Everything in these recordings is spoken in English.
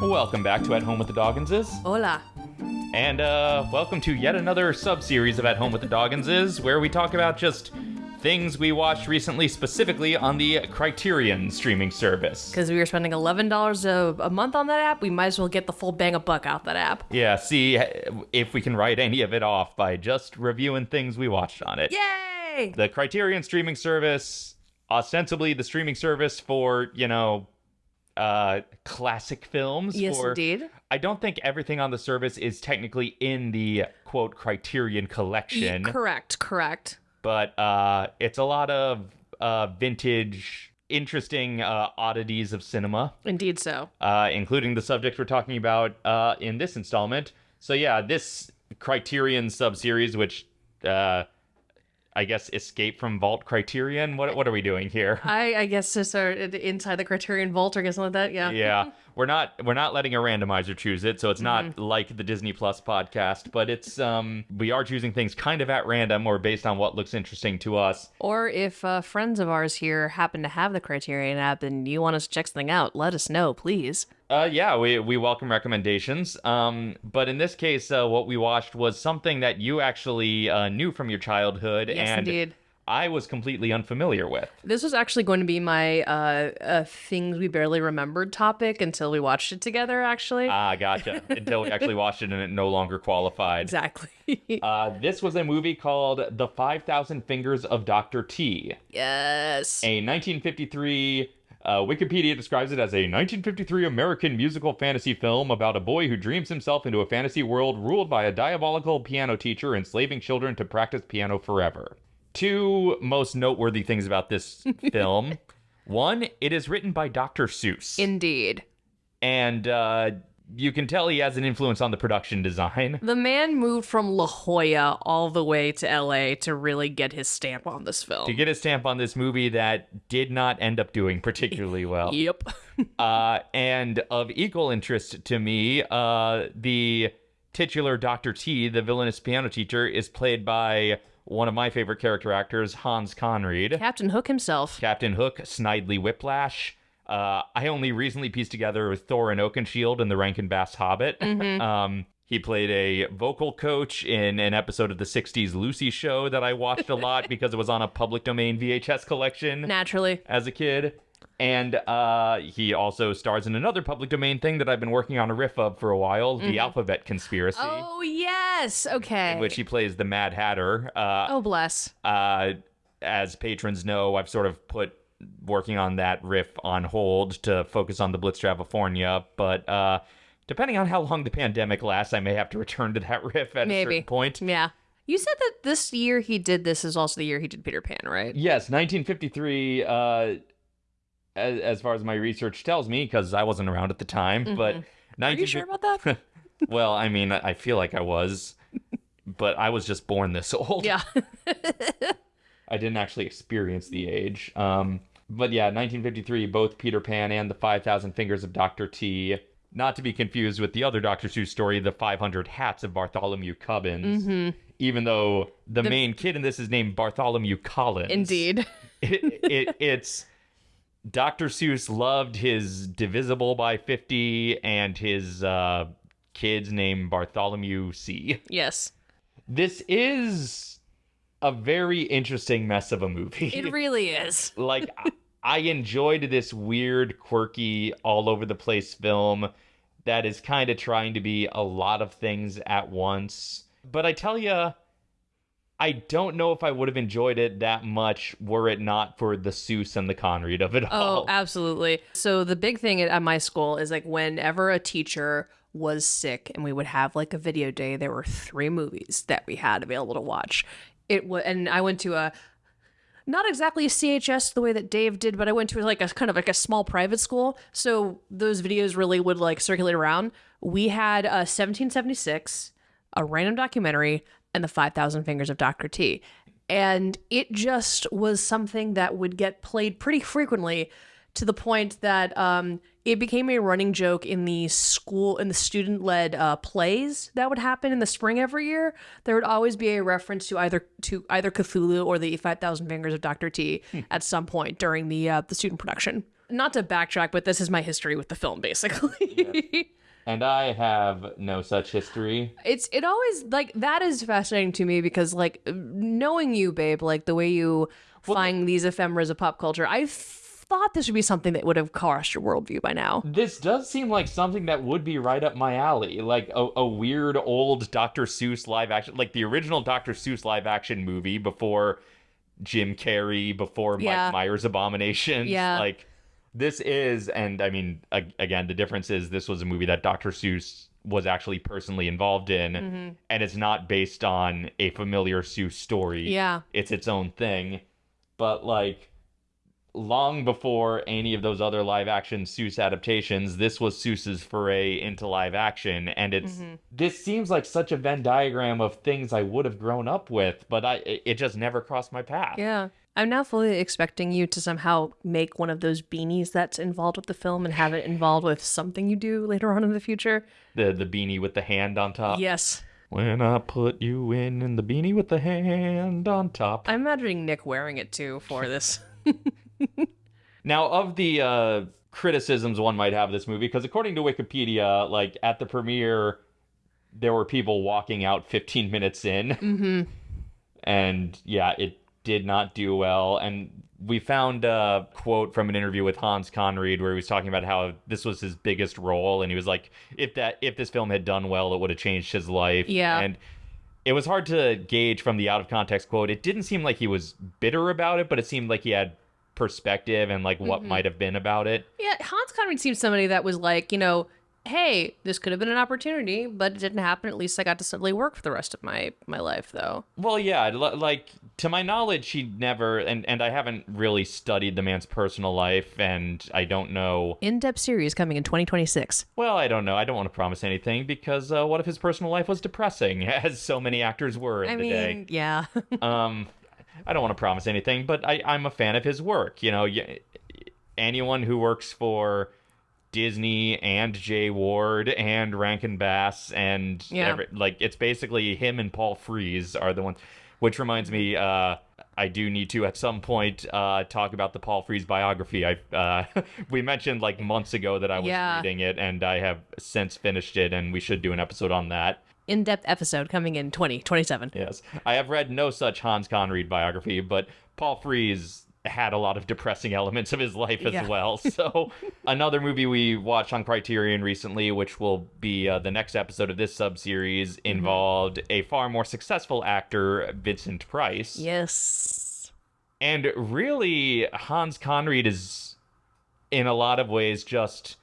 Welcome back to At Home with the Dogginses. Hola. And uh, welcome to yet another sub series of At Home with the Dogginses, where we talk about just things we watched recently, specifically on the Criterion streaming service. Because we were spending $11 a, a month on that app, we might as well get the full bang of buck out that app. Yeah, see if we can write any of it off by just reviewing things we watched on it. Yay! The Criterion streaming service, ostensibly the streaming service for, you know, uh classic films Yes, for indeed. I don't think everything on the service is technically in the quote Criterion collection. Correct, correct. but uh, it's a lot of uh, vintage, interesting uh, oddities of cinema, Indeed so. uh, including the subject we're talking about uh, in this installment. So yeah, this Criterion subseries, which uh, I guess Escape from Vault Criterion. What what are we doing here? I, I guess just are inside the Criterion Vault or something like that, yeah. yeah we're not we're not letting a randomizer choose it so it's not like the disney plus podcast but it's um we are choosing things kind of at random or based on what looks interesting to us Or if uh, friends of ours here happen to have the Criterion app and you want us to check something out, let us know, please. Uh, yeah, we, we welcome recommendations. Um, but in this case, uh, what we watched was something that you actually uh, knew from your childhood, Yes, and indeed. I was completely unfamiliar with. This was actually going to be my uh, uh, things we barely remembered topic until we watched it together, actually. Ah, gotcha. Until we actually watched it and it no longer qualified. exactly. Uh, this was a movie called The 5,000 Fingers of Dr. T, yes. a 1953. Uh, Wikipedia describes it as a 1953 American musical fantasy film about a boy who dreams himself into a fantasy world ruled by a diabolical piano teacher enslaving children to practice piano forever. Two most noteworthy things about this film. One, it is written by Dr. Seuss. Indeed. and uh, you can tell he has an influence on the production design. The man moved from La Jolla all the way to LA to really get his stamp on this film. To get a stamp on this movie that did not end up doing particularly well. Yep. Uh, and of equal interest to me, uh, the titular Dr. T, the villainous piano teacher, is played by one of my favorite character actors, Hans Conried. Captain Hook himself. Captain Hook, Snidely Whiplash. Uh, I only recently pieced together with Thorin Oakenshield in the Rankin Bass Hobbit. um, he played a vocal coach in an episode of the 60s Lucy show that I watched a lot because it was on a public domain VHS collection Naturally. as a kid. And uh, he also stars in another public domain thing that I've been working on a riff of for a while, The Alphabet Conspiracy, Oh, yes. Okay. in which he plays the Mad Hatter. Uh, oh, bless. uh, as patrons know, I've sort of put working on that riff on hold to focus on the Blitz California. But uh, depending on how long the pandemic lasts, I may have to return to that riff at a certain point. Yeah. You said that this year he did this is also the year he did Peter Pan, right? Yes, 1953. As, as far as my research tells me, because I wasn't around at the time, but Mm-hmm. Are you sure about that? well, I mean, I feel like I was, but I was just born this old. yeah. I didn't actually experience the age. Um, but yeah, 1953, both Peter Pan and the 5,000 Fingers of Dr. T. Not to be confused with the other Dr. Seuss story, The 500 Hats of Bartholomew Cubbins. Even though the, main kid in this is named Bartholomew Collins. Indeed. It, it, it's Dr. Seuss loved his Divisible by 50 and his uh, kids named Bartholomew C. Yes. This is a very interesting mess of a movie. It really is. like I- I enjoyed this weird, quirky, all over the place film that is kind of trying to be a lot of things at once. But I tell you, I don't know if I would have enjoyed it that much were it not for the Seuss and the Conried of it oh, all. Oh, absolutely. So the big thing at at my school is like whenever a teacher was sick and we would have like a video day, there were three movies that we had available to watch. It was, and I went to a not exactly a CHS the way that Dave did, but I went to like a kind of like a small private school. So those videos really would like circulate around. We had a 1776, a random documentary, and the 5,000 Fingers of Dr. T. And it just was something that would get played pretty frequently to the point that um, it became a running joke in the school in the student led uh, plays that would happen in the spring every year. There would always be a reference to either to either Cthulhu or the Five Thousand Fingers of Doctor T at some point during the uh, the student production. not to backtrack, but this is my history with the film, basically. And I have no such history. it's it always like that is fascinating to me because like knowing you, babe, like the way you find these ephemeras of pop culture, I thought this would be something that would have crossed your worldview by now. This does seem like something that would be right up my alley, like a, a weird old Dr. Seuss live action, like the original Dr. Seuss live action movie before Jim Carrey, before Yeah. Mike Myers Abomination. Yeah. Like this is, and I mean, again, the difference is this was a movie that Dr. Seuss was actually personally involved in, Mm-hmm. and it's not based on a familiar Seuss story. Yeah. It's its own thing. But like long before any of those other live action Seuss adaptations, this was Seuss's foray into live action, and it's Mm-hmm. this seems like such a Venn diagram of things I would have grown up with, but I it just never crossed my path. Yeah. I'm now fully expecting you to somehow make one of those beanies that's involved with the film and have it involved with something you do later on in the future. The the beanie with the hand on top. Yes. When I put you in, in the beanie with the hand on top. I'm imagining Nick wearing it too for this. Now, of the uh, criticisms one might have of this movie, because according to Wikipedia, like at the premiere, there were people walking out 15 minutes in, mm-hmm. and yeah, it did not do well. And we found a quote from an interview with Hans Conried where he was talking about how this was his biggest role, and he was like, if that if this film had done well, it would have changed his life. Yeah. and it was hard to gauge from the out of context quote. It didn't seem like he was bitter about it, but it seemed like he had perspective and like what mm-hmm. might have been about it. Yeah, Hans Conried seems somebody that was like, you know, hey, this could have been an opportunity, but it didn't happen. At least I got to simply work for the rest of my my life, though. Well, yeah, like to my knowledge, he never and and I haven't really studied the man's personal life, and I don't know. In depth series coming in 2026. Well, I don't know. I don't want to promise anything because uh, what if his personal life was depressing, as so many actors were in I the mean, day? yeah. Um, I don't want to promise anything, but I I'm a fan of his work. You know, anyone who works for. Disney and Jay Ward and Rankin Bass and Yeah. every, like it's basically him and Paul Frees are the ones. Which reminds me, uh, I do need to at some point uh, talk about the Paul Frees biography. I uh, we mentioned like months ago that I was Yeah. reading it, and I have since finished it, and we should do an episode on that. In depth episode coming in 2027. Yes, I have read no such Hans Conried biography, but Paul Frees had a lot of depressing elements of his life as Yeah. well. So another movie we watched on Criterion recently, which will be uh, the next episode of this sub-series, Mm-hmm. involved a far more successful actor, Vincent Price. Yes. And really, Hans Conried is, in a lot of ways, just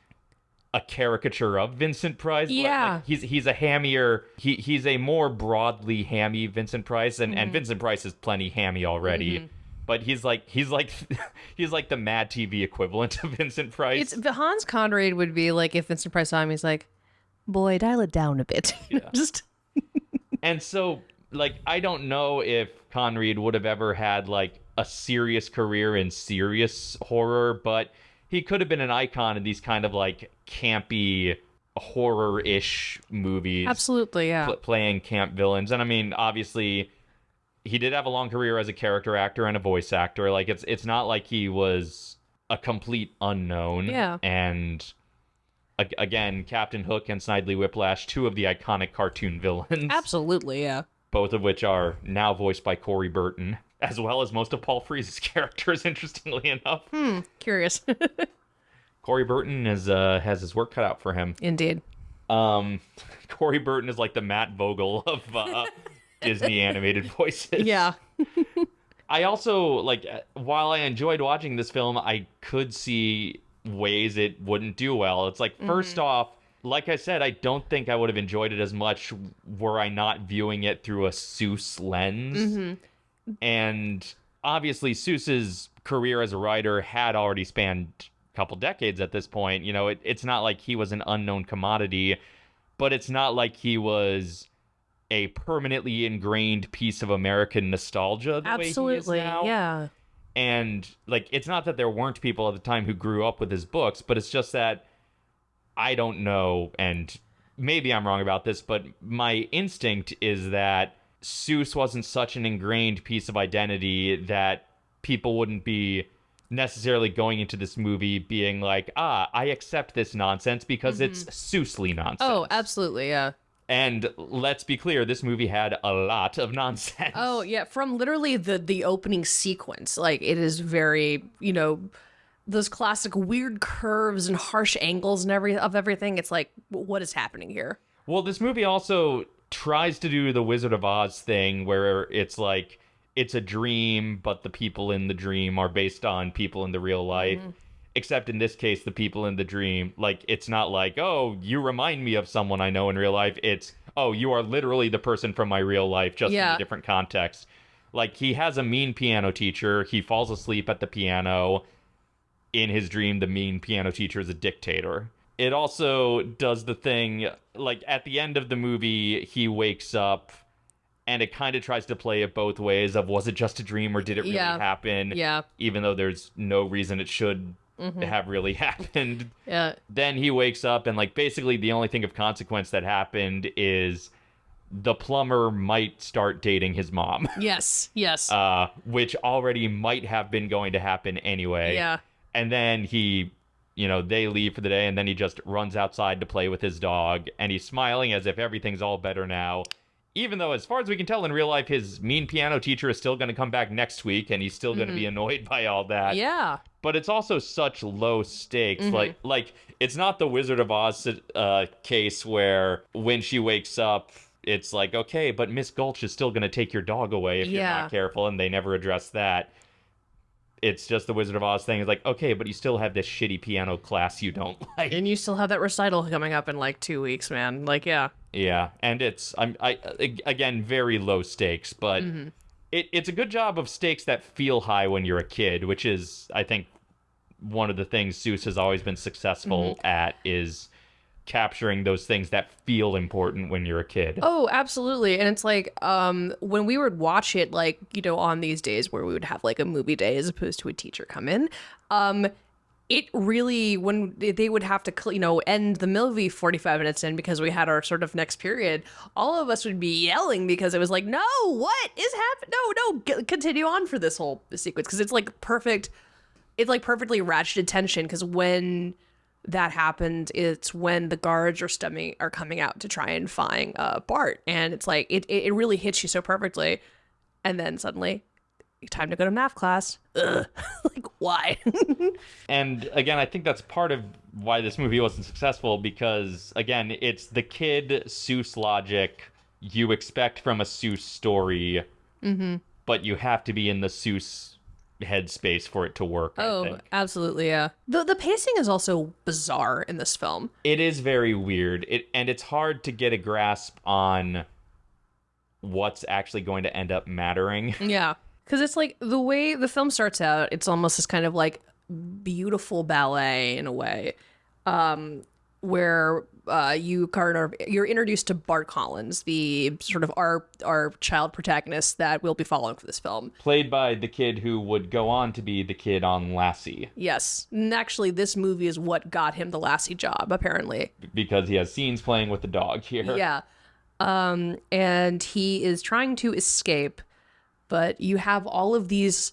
a caricature of Vincent Price. Yeah. like, he's he's a hammier. He he's a more broadly hammy Vincent Price, and, Mm-hmm. and Vincent Price is plenty hammy already. But he's like he's like he's like the Mad TV equivalent of Vincent Price. It's Hans Conried would be like if Vincent Price saw him, he's like, boy, dial it down a bit. Yeah. Just And so, like, I don't know if Conried would have ever had like a serious career in serious horror, but he could have been an icon in these kind of like campy horror-ish movies. absolutely, yeah. pl- playing camp villains. And I mean, obviously, he did have a long career as a character actor and a voice actor. Like, it's it's not like he was a complete unknown. Yeah. And a- again, Captain Hook and Snidely Whiplash, two of the iconic cartoon villains, Absolutely, yeah. both of which are now voiced by Corey Burton, as well as most of Paul Frees's characters. Interestingly enough, Hmm. Curious. Corey Burton is uh, has his work cut out for him. Indeed. Um, Corey Burton is like the Matt Vogel of uh, Disney animated voices. Yeah. I also like uh, while I enjoyed watching this film, I could see ways it wouldn't do well. It's like 1st off, like I said, I don't think I would have enjoyed it as much were I not viewing it through a Seuss lens. And obviously, Seuss's career as a writer had already spanned a couple decades at this point. You know, it, it's not like he was an unknown commodity, but it's not like he was a permanently ingrained piece of American nostalgia. Absolutely. he is now. Yeah. And like, it's not that there weren't people at the time who grew up with his books, but it's just that I don't know, and maybe I'm wrong about this, but my instinct is that Seuss wasn't such an ingrained piece of identity that people wouldn't be necessarily going into this movie being like, ah, I accept this nonsense because it's Seussly nonsense. Oh, absolutely, yeah. And let's be clear, this movie had a lot of nonsense. Oh yeah, from literally the the opening sequence, like it is very you know those classic weird curves and harsh angles and every of everything. It's like what is happening here? Well, this movie also tries to do the Wizard of Oz thing where it's like it's a dream, but the people in the dream are based on people in the real life. Mm-hmm. Except in this case, the people in the dream, like, it's not like, oh, you remind me of someone I know in real life. It's, oh, you are literally the person from my real life, just in a different context. Like, he has a mean piano teacher. He falls asleep at the piano. In his dream, the mean piano teacher is a dictator. It also does the thing, like, at the end of the movie, he wakes up and it kind of tries to play it both ways of was it just a dream or did it really Yeah. happen Yeah, even though there's no reason it should have really happened. Yeah, then he wakes up and like basically the only thing of consequence that happened is the plumber might start dating his mom. Yes, yes, uh which already might have been going to happen anyway. Yeah, and then he you know they leave for the day and then he just runs outside to play with his dog and he's smiling as if everything's all better now even though as far as we can tell in real life his mean piano teacher is still going to come back next week and he's still going to be annoyed by all that. Yeah. but it's also such low stakes like like it's not the wizard of oz uh, case where when she wakes up it's like okay but miss gulch is still going to take your dog away if you're not careful and they never address that. It's just the wizard of oz thing it's like okay but you still have this shitty piano class you don't like. And you still have that recital coming up in like two weeks, man. Like, yeah, yeah and it's i'm i again very low stakes but it, it's a good job of stakes that feel high when you're a kid which is i think one of the things Seuss has always been successful at is capturing those things that feel important when you're a kid. Oh, absolutely. And it's like um when we would watch it like, you know, on these days where we would have like a movie day as opposed to a teacher come in, um it really when they would have to you know end the movie 45 minutes in because we had our sort of next period all of us would be yelling because it was like no what is happening? No no continue on for this whole sequence. Because it's like perfect it's like perfectly ratcheted tension because when that happened it's when the guards are stemming are coming out to try and find uh bart. And it's like it it really hits you so perfectly. And then suddenly time to go to math class. Ugh. like why? And again, I think that's part of why this movie wasn't successful because again, it's the kid Seuss logic you expect from a Seuss story, mm-hmm. but you have to be in the Seuss headspace for it to work. I oh absolutely yeah. The the pacing is also bizarre in this film. It is very weird. It and it's hard to get a grasp on what's actually going to end up mattering. Yeah. Because it's like the way the film starts out, it's almost this kind of like beautiful ballet in a way, um, where uh, you of you're introduced to Bart Collins, the sort of our our child protagonist that we'll be following for this film. played by the kid who would go on to be the kid on lassie Yes, and actually, this movie is what got him the Lassie job, apparently. because he has scenes playing with the dog here Yeah. Um, and he is trying to escape, but you have all of these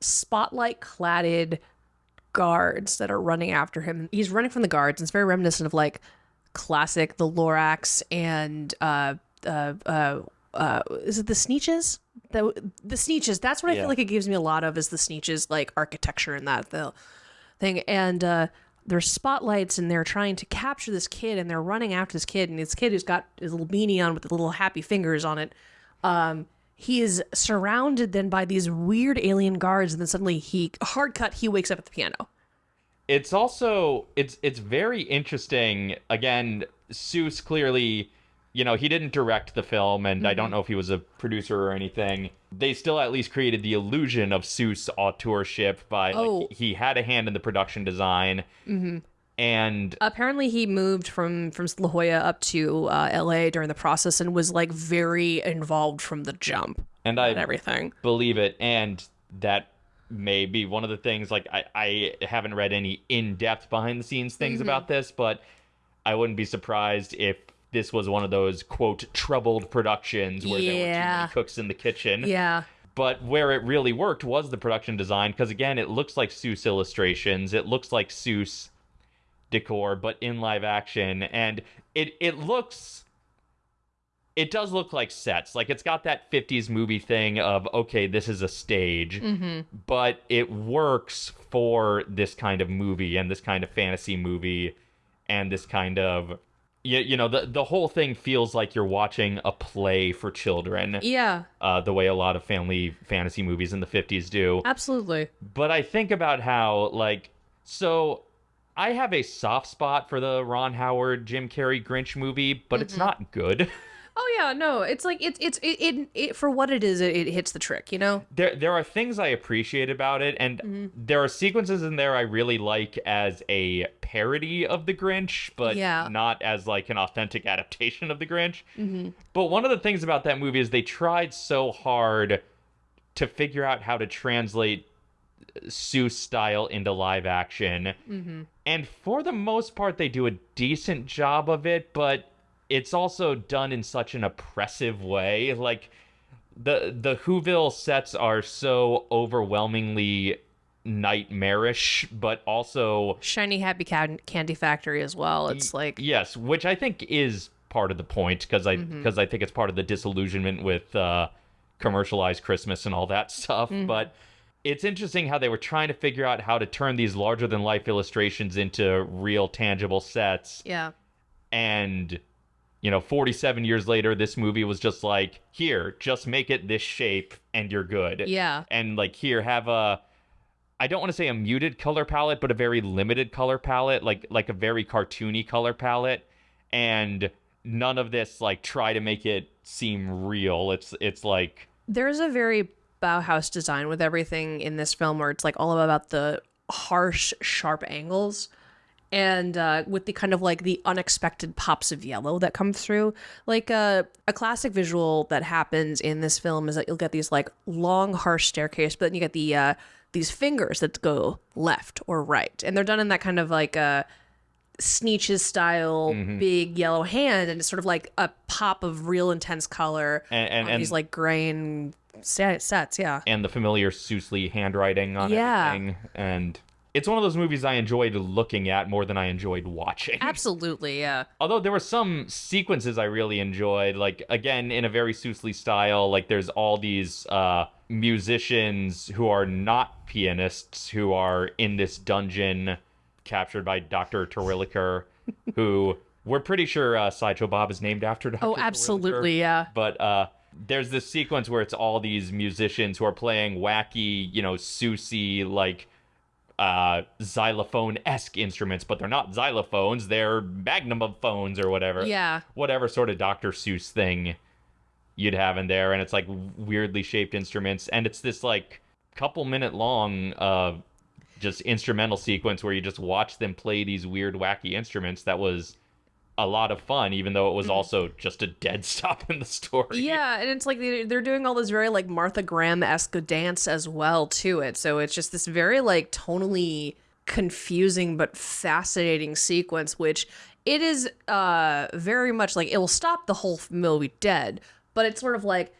spotlight cladded guards that are running after him. He's running from the guards, and it's very reminiscent of like classic the Lorax and uh uh uh uh is it the Sneetches? The the Sneetches. That's what I Yeah. feel like it gives me a lot of is the Sneetches like architecture and that the thing and uh there's spotlights and they're trying to capture this kid and they're running after this kid and this kid who's got his little beanie on with the little happy fingers on it um he is surrounded then by these weird alien guards and then suddenly he hard cut he wakes up at the piano. It's also it's it's very interesting. Again Seuss clearly you know he didn't direct the film and I don't mm-hmm. know if he was a producer or anything. They still at least created the illusion of Seuss authorship by Oh. he, he had a hand in the production design mm-hmm. And apparently he moved from from La Jolla up to uh, LA during the process and was like very involved from the jump and I and everything. believe it and that may be one of the things like i, I haven't read any in-depth behind the scenes things Mm-hmm. about this but i wouldn't be surprised if this was one of those quote troubled productions where there were too many cooks in the kitchen. Yeah. But where it really worked was the production design because again, it looks like Seuss illustrations, it looks like Seuss decor, but in live action, and it it looks. It does look like sets. Like it's got that 50s movie thing of, okay, this is a stage, but it works for this kind of movie and this kind of fantasy movie and this kind of you, you know the the whole thing feels like you're watching a play for children Yeah, uh, the way a lot of family fantasy movies in the 50s do absolutely. but i think about how like so i have a soft spot for the ron howard jim carrey grinch movie but it's not good Oh yeah, no, it's like it's it's it, it, it for what it is, it, it hits the trick, you know. there there are things I appreciate about it, and Mm-hmm. there are sequences in there I really like as a parody of the Grinch, but Yeah. not as like an authentic adaptation of the Grinch. Mm-hmm. But one of the things about that movie is they tried so hard to figure out how to translate Seuss style into live action. Mm-hmm. And for the most part, they do a decent job of it, but it's also done in such an oppressive way. Like the the Whoville sets are so overwhelmingly nightmarish, but also Shiny Happy Can- Candy Factory as well. It's like yes, which I think is part of the point because I because I think it's part of the disillusionment with uh, commercialized Christmas and all that stuff. But it's interesting how they were trying to figure out how to turn these larger than life illustrations into real tangible sets. Yeah, and you know 47 years later this movie was just like here just make it this shape and you're good. Yeah, and like here have a i don't want to say a muted color palette but a very limited color palette like like a very cartoony color palette. And none of this like try to make it seem real. It's it's like there's a very Bauhaus design with everything in this film where it's like all about the harsh, sharp angles. And uh, with the kind of like the unexpected pops of yellow that come through, like uh, a classic visual that happens in this film is that you'll get these like long, harsh staircase, but then you get the uh, these fingers that go left or right, and they're done in that kind of like a Sneetches style big yellow hand, and it's sort of like a pop of real intense color and and, and these like grain sets. Yeah, and the familiar Seuss handwriting on Yeah. everything and it's one of those movies I enjoyed looking at more than I enjoyed watching. absolutely. Yeah, Although there were some sequences I really enjoyed, like again in a very Seussly style. Like there's all these uh, musicians who are not pianists who are in this dungeon, captured by Doctor Terwilliger, who we're pretty sure uh, Sideshow Bob is named after. Dr. Oh, Terwilliger. absolutely. Yeah. But uh, there's this sequence where it's all these musicians who are playing wacky, you know, Susie like uh xylophone esque instruments, but they're not xylophones, they're magnum of phones or whatever. Yeah. Whatever sort of Dr. Seuss thing you'd have in there, and it's like weirdly shaped instruments, and it's this like couple minute long uh just instrumental sequence where you just watch them play these weird wacky instruments that was a lot of fun even though it was also just a dead stop in the story Mm-hmm. Yeah, and it's like they- they're doing all this very like Martha Graham esque dance as well to it. So it's just this very like tonally confusing but fascinating sequence, which it is uh very much like it will stop the whole movie dead, but it's sort of like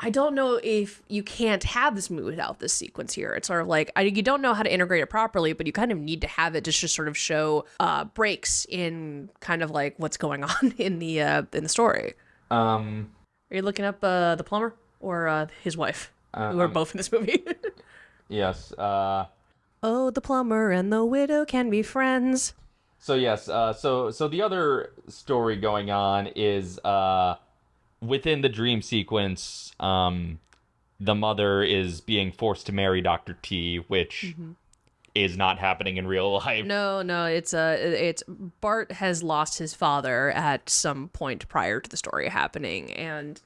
I don't know if you can't have this movie without this sequence here. It's sort of like I, you don't know how to integrate it properly, but you kind of need to have it just to sort of show uh, breaks in kind of like what's going on in the uh, in the story. um Are you looking up uh, the plumber or uh, his wife, Uh, who are um, both in this movie? yes uh oh, the plumber and the widow can be friends. So yes, uh, so so the other story going on is uh, within the dream sequence, um, the mother is being forced to marry Doctor T, which is not happening in real life. No, no, it's uh, it's Bart has lost his father at some point prior to the story happening, and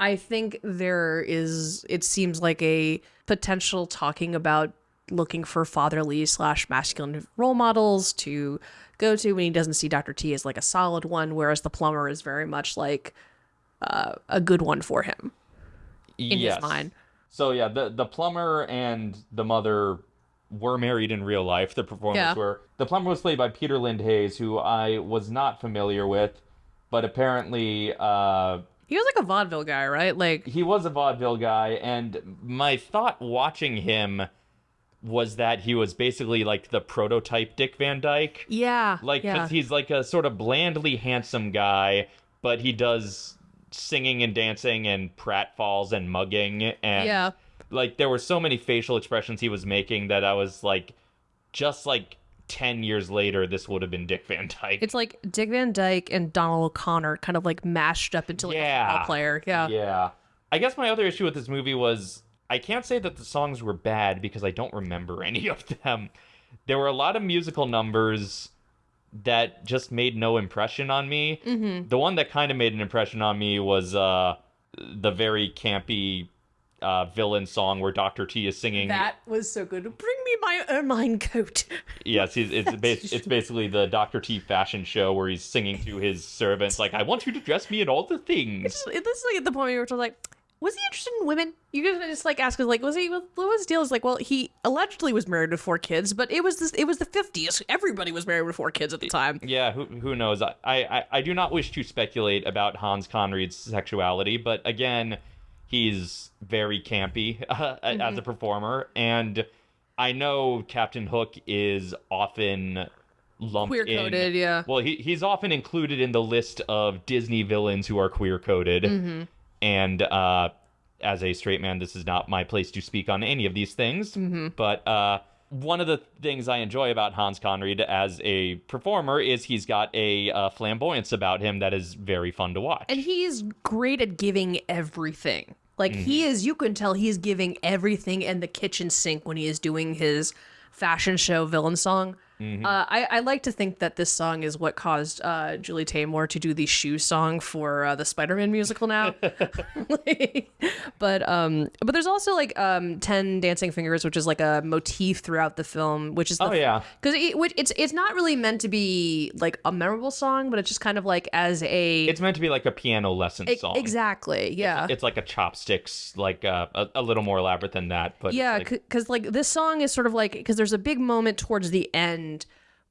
I think there is. It seems like a potential talking about looking for fatherly slash masculine role models to go to when he doesn't see Doctor T as like a solid one, whereas the plumber is very much like uh, a good one for him in yes. his mind. So yeah, the the plumber and the mother were married in real life. The performers Yeah. were. The plumber was played by Peter Lind Hayes, who I was not familiar with, but apparently uh, He was like a vaudeville guy, right? Like he was a vaudeville guy, and my thought watching him was that he was basically like the prototype Dick Van Dyke. yeah, Like, yeah. he's like a sort of blandly handsome guy, but he does singing and dancing and pratfalls and mugging. And Yeah. like, there were so many facial expressions he was making that I was like, just like 10 years later, this would have been Dick Van Dyke. It's like Dick Van Dyke and Donald O'Connor kind of like mashed up into like a football player. Yeah. Yeah. I guess my other issue with this movie was I can't say that the songs were bad because I don't remember any of them. There were a lot of musical numbers that just made no impression on me. Mm-hmm. The one that kind of made an impression on me was uh, the very campy uh, villain song where Dr. T is singing. That was so good. Bring me my ermine coat. Yes, he's, it's bas- it's basically the Dr. T fashion show where he's singing to his servants like, "I want you to dress me in all the things." It's, this is like at the point where you're like, was he interested in women? You guys just like ask us like, was he? What was his deal? Is like, well, he allegedly was married with four kids, but it was this. It was the fifties. Everybody was married with four kids at the time. Yeah, who who knows? I, I I do not wish to speculate about Hans Conried's sexuality, but again, he's very campy uh, as a performer, and I know Captain Hook is often lumped Queer coded, yeah. Well, he he's often included in the list of Disney villains who are queer coded, Mm-hmm. And uh, as a straight man, this is not my place to speak on any of these things. Mm-hmm. But uh, one of the things I enjoy about Hans Conried as a performer is he's got a uh, flamboyance about him that is very fun to watch. And he's great at giving everything. Like he Mm-hmm. is, you can tell he's giving everything in the kitchen sink when he is doing his fashion show villain song. Mm-hmm. Uh, I, I like to think that this song is what caused uh, Julie Taymor to do the shoe song for uh, the Spider-Man musical now. but um, but there's also like um, Ten Dancing Fingers, which is like a motif throughout the film, which is the Oh, yeah. because it, it's it's not really meant to be like a memorable song, but it's just kind of like as a it's meant to be like a piano lesson E- song. Exactly. Yeah. It's like a chopsticks, like uh, a, a little more elaborate than that. But yeah, like, because like this song is sort of like because there's a big moment towards the end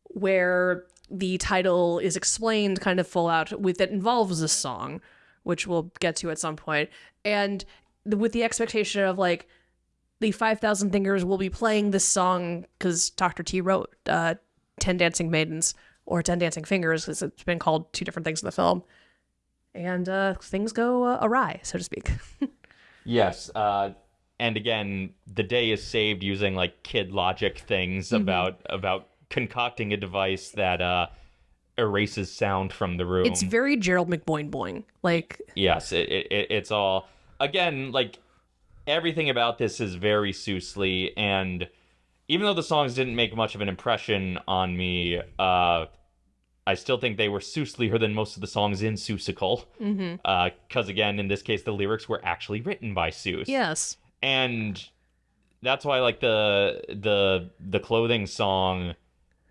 where the title is explained kind of full out with that involves this song, which we'll get to at some point, and the, with the expectation of like the Five Thousand Fingers will be playing this song because Dr. T wrote uh, Ten Dancing Maidens or Ten Dancing Fingers because it's been called two different things in the film. And uh, things go uh, awry, so to speak. Yes, uh, and again, the day is saved using like kid logic things Mm-hmm. about about concocting a device that uh, erases sound from the room. It's very Gerald McBoing boing. Like yes, it, it, it- it's all again like everything about this is very Seussly, and even though the songs didn't make much of an impression on me, uh, I still think they were Seusslier than most of the songs in Seussical. Because again, in this case, the lyrics were actually written by Seuss yes, and that's why like the the the clothing song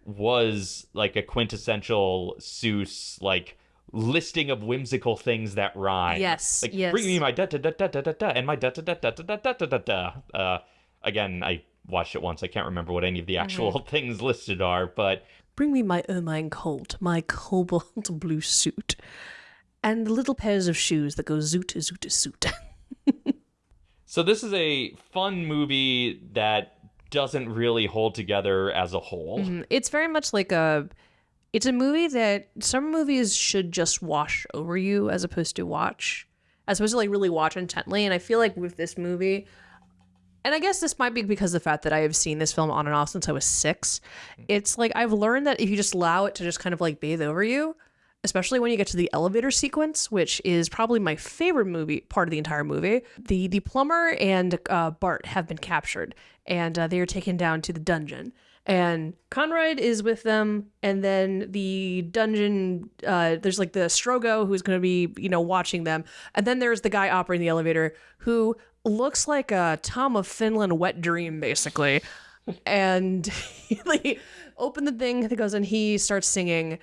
was like a quintessential Seuss like listing of whimsical things that rhyme. Yes, like yes. bring me my da da da da da da da and my da da da da da da da da da. Uh, again, I watched it once. I can't remember what any of the actual Mm-hmm. things listed are, but bring me my ermine coat, my cobalt blue suit, and the little pairs of shoes that go zoot zoot zoot. so this is a fun movie that doesn't really hold together as a whole. Mm-hmm. it's very much like a. It's a movie that some movies should just wash over you as opposed to watch, as opposed to like really watch intently. And I feel like with this movie, and I guess this might be because of the fact that I have seen this film on and off since I was six. Mm. It's like I've learned that if you just allow it to just kind of like bathe over you, especially when you get to the elevator sequence, which is probably my favorite movie part of the entire movie. The the plumber and uh, Bart have been captured, and uh, they are taken down to the dungeon. And Conried is with them, and then the dungeon. Uh, there's like the Strogo who's going to be, you know, watching them, and then there's the guy operating the elevator who looks like a Tom of Finland wet dream, basically. and he like, open the thing, it goes, and he starts singing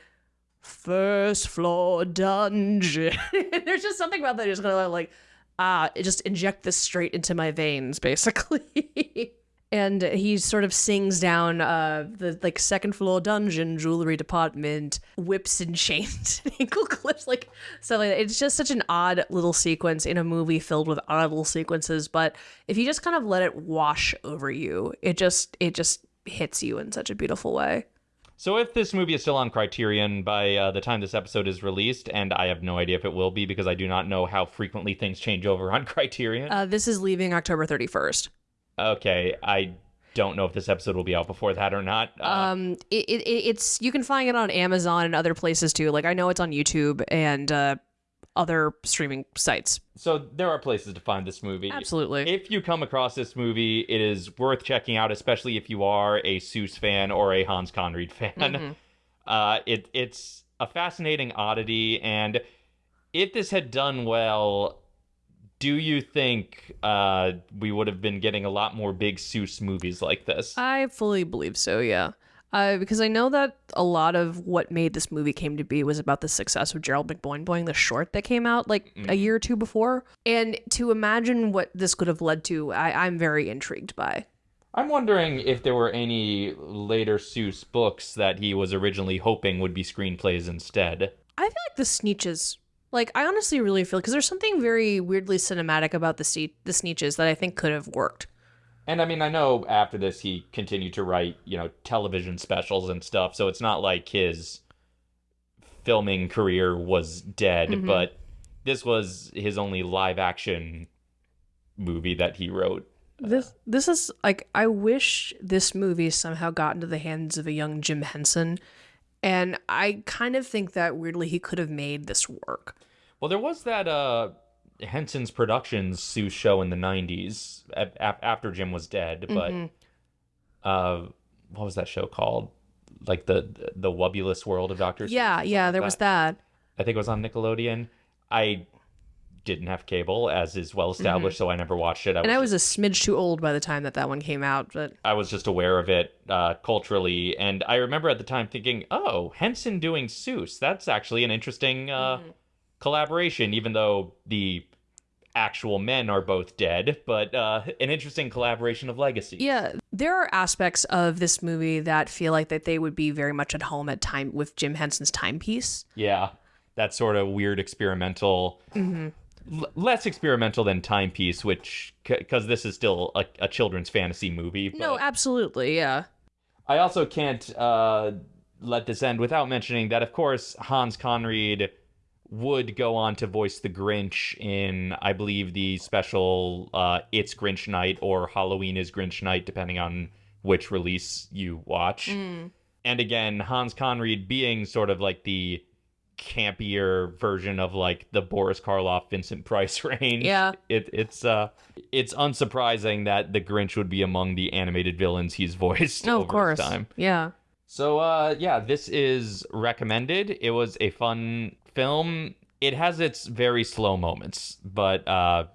first floor dungeon. There's just something about that. Just gonna like, ah, just inject this straight into my veins, basically. and he sort of sings down uh, the like second floor dungeon jewelry department whips and chains and ankle clips like so like, it's just such an odd little sequence in a movie filled with odd little sequences but if you just kind of let it wash over you it just it just hits you in such a beautiful way So if this movie is still on Criterion by uh, the time this episode is released, and I have no idea if it will be because I do not know how frequently things change over on Criterion. uh, this is leaving october 31st okay, I don't know if this episode will be out before that or not. Uh, um it, it, it's you can find it on amazon and other places too like i know it's on youtube and uh other streaming sites so there are places to find this movie. absolutely If you come across this movie, it is worth checking out, especially if you are a Seuss fan or a Hans Conried fan. Mhm. Uh, it it's a fascinating oddity, and if this had done well, do you think uh, we would have been getting a lot more big Seuss movies like this? I fully believe so, yeah. Uh, because I know that a lot of what made this movie came to be was about the success of Gerald McBoing Boing, the short that came out like a year or two before. And to imagine what this could have led to, I, I'm very intrigued by. I'm wondering if there were any later Seuss books that he was originally hoping would be screenplays instead. I feel like the Sneetches, like I honestly really feel because there's something very weirdly cinematic about the Se- the Sneetches that I think could have worked. And I mean, I know after this he continued to write, you know, television specials and stuff, so it's not like his filming career was dead, Mhm. but this was his only live action movie that he wrote. This this is like I wish this movie somehow got into the hands of a young Jim Henson, and I kind of think that weirdly he could have made this work. Well, there was that uh Henson's Productions Seuss show in the 90s a- a- after Jim was dead, but Mhm. uh what was that show called? Like the the Wubbulous World of Doctor Seuss Yeah, yeah, like there was that. I think it was on Nickelodeon. I didn't have cable, as is well established, so I never watched it. I Mm-hmm. And I was, was a smidge too old by the time that that one came out, but I was just aware of it uh, culturally, and I remember at the time thinking, "Oh, Henson doing Seuss. That's actually an interesting uh, Mm-hmm. collaboration." Even though the actual men are both dead, but uh, an interesting collaboration of legacies. yeah, there are aspects of this movie that feel like that they would be very much at home at time with Jim Henson's timepiece. Yeah, that sort of weird experimental. Mm-hmm. L- less experimental than Timepiece, which because this is still a, a children's fantasy movie. But No, absolutely, yeah. I also can't uh, let this end without mentioning that, of course, Hans Conried would go on to voice the Grinch in, I believe, the special uh, "It's Grinch Night" or "Halloween is Grinch Night," depending on which release you watch. Mm. And again, Hans Conried being sort of like the campier version of like the Boris Karloff, Vincent Price range. Yeah. It, it's uh it's unsurprising that the Grinch would be among the animated villains he's voiced No, of course. time. Yeah. So uh yeah, this is recommended. It was a fun film. It has its very slow moments, but uh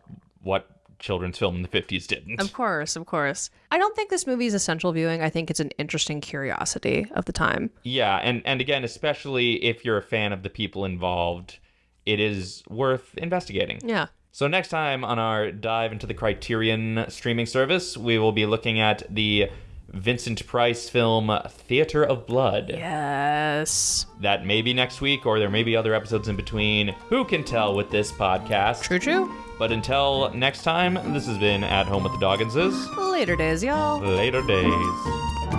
what children's film in the 50s didn't. Of course, of course. I don't think this movie is essential viewing. I think it's an interesting curiosity of the time. Yeah, and and again, especially if you're a fan of the people involved, it is worth investigating. Yeah. So next time on our dive into the Criterion streaming service, we will be looking at the Vincent Price film Theater of Blood. Yes. That may be next week or there may be other episodes in between. Who can tell with this podcast? True, true. But until next time, this has been At Home with the Dogginses. Later days, y'all. Later days.